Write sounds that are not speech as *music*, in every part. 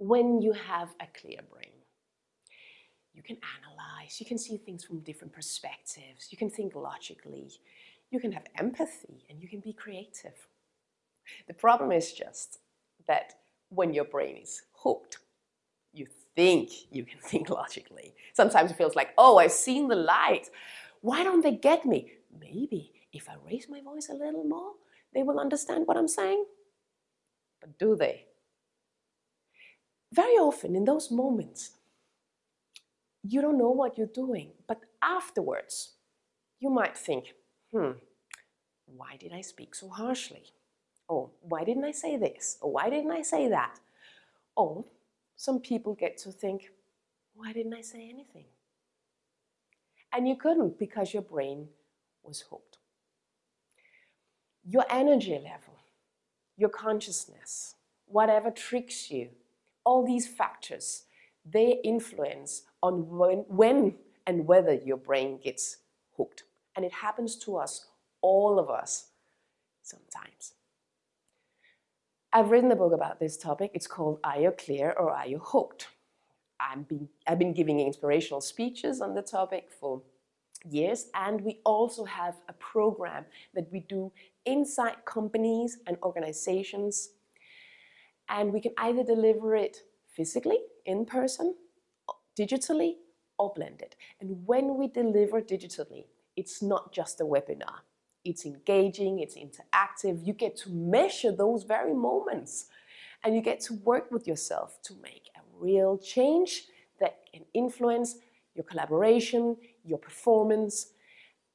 when you have a clear brain. You can analyze, you can see things from different perspectives, you can think logically, you can have empathy, and you can be creative. The problem is just that when your brain is hooked, you think you can *laughs* think logically. Sometimes it feels like, oh, I've seen the light. Why don't they get me? Maybe if I raise my voice a little more, they will understand what I'm saying. But do they? Very often in those moments, you don't know what you're doing, but afterwards, you might think, hmm, why did I speak so harshly? Or why didn't I say this? Or why didn't I say that? Or some people get to think, why didn't I say anything? And you couldn't because your brain was hooked. Your energy level, your consciousness, whatever tricks you, all these factors, they influence on when, when and whether your brain gets hooked. And it happens to us, all of us, sometimes. I've written a book about this topic. It's called Are You Clear or Are You Hooked? I've been, I've been giving inspirational speeches on the topic for years and we also have a program that we do inside companies and organizations and we can either deliver it physically, in person, digitally, or blended. And when we deliver digitally, it's not just a webinar. It's engaging, it's interactive. You get to measure those very moments and you get to work with yourself to make a real change that can influence your collaboration, your performance,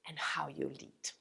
and how you lead.